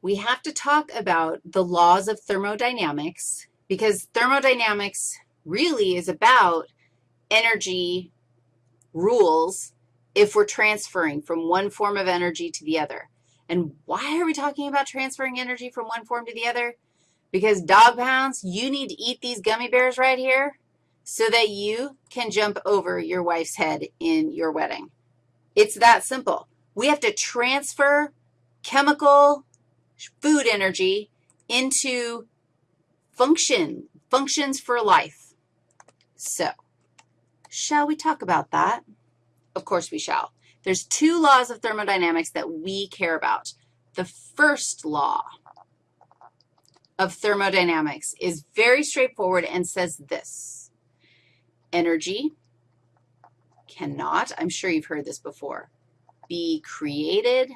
we have to talk about the laws of thermodynamics because thermodynamics really is about energy rules if we're transferring from one form of energy to the other. And why are we talking about transferring energy from one form to the other? Because dog pounds, you need to eat these gummy bears right here so that you can jump over your wife's head in your wedding. It's that simple. We have to transfer chemical food energy into function, functions for life. So shall we talk about that? Of course we shall. There's two laws of thermodynamics that we care about. The first law of thermodynamics is very straightforward and says this. Energy cannot, I'm sure you've heard this before, be created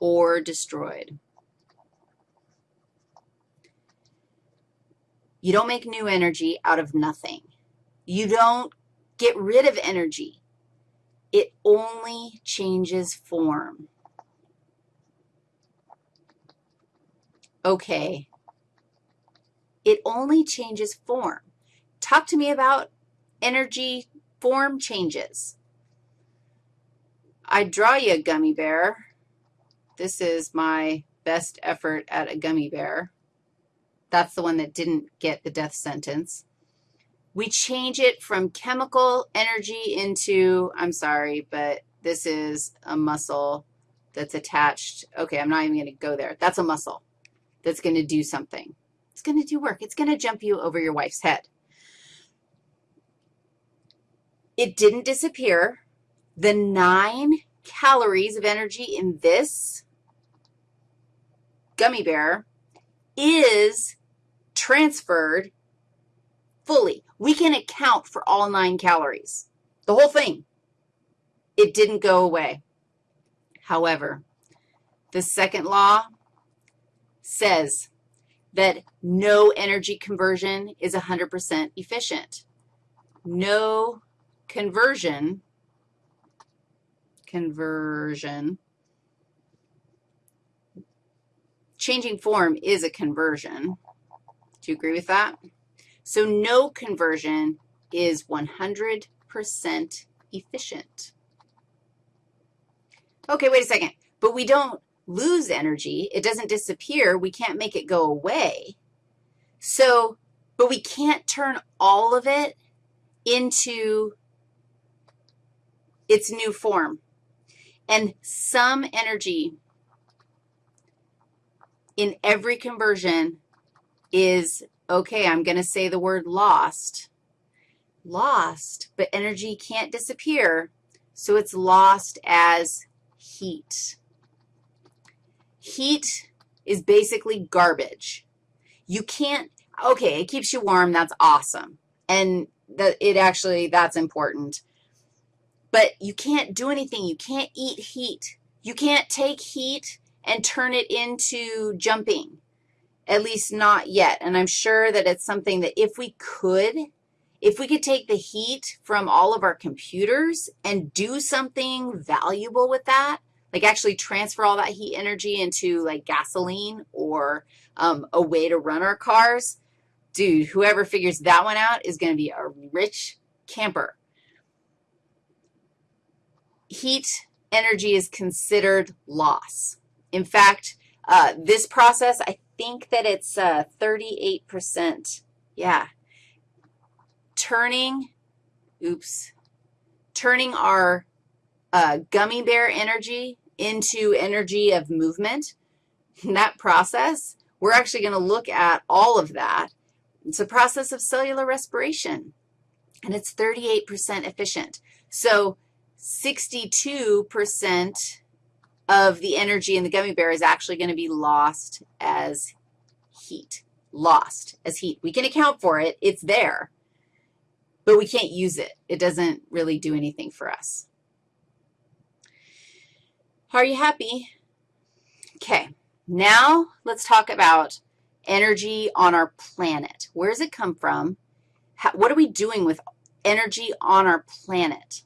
or destroyed. You don't make new energy out of nothing. You don't get rid of energy. It only changes form. Okay. It only changes form. Talk to me about energy form changes. I draw you a gummy bear. This is my best effort at a gummy bear. That's the one that didn't get the death sentence. We change it from chemical energy into, I'm sorry, but this is a muscle that's attached. Okay, I'm not even going to go there. That's a muscle that's going to do something. It's going to do work. It's going to jump you over your wife's head. It didn't disappear. The nine calories of energy in this gummy bear is transferred fully. We can account for all nine calories, the whole thing. It didn't go away. However, the second law says that no energy conversion is 100% efficient. No conversion, conversion changing form is a conversion. Do you agree with that? So no conversion is 100% efficient. Okay, wait a second. But we don't lose energy. It doesn't disappear. We can't make it go away. So, but we can't turn all of it into its new form. And some energy in every conversion is, okay, I'm going to say the word lost. Lost, but energy can't disappear, so it's lost as heat. Heat is basically garbage. You can't, okay, it keeps you warm. That's awesome. And that it actually, that's important. But you can't do anything. You can't eat heat. You can't take heat and turn it into jumping, at least not yet. And I'm sure that it's something that if we could, if we could take the heat from all of our computers and do something valuable with that, like actually transfer all that heat energy into like gasoline or um, a way to run our cars, dude, whoever figures that one out is going to be a rich camper. Heat energy is considered loss. In fact, uh, this process, I think that it's 38%. Uh, yeah. Turning, oops, turning our uh, gummy bear energy into energy of movement, that process, we're actually going to look at all of that. It's a process of cellular respiration, and it's 38% efficient. So 62% of the energy in the gummy bear is actually going to be lost as heat, lost as heat. We can account for it. It's there, but we can't use it. It doesn't really do anything for us. Are you happy? Okay, now let's talk about energy on our planet. Where does it come from? How, what are we doing with energy on our planet?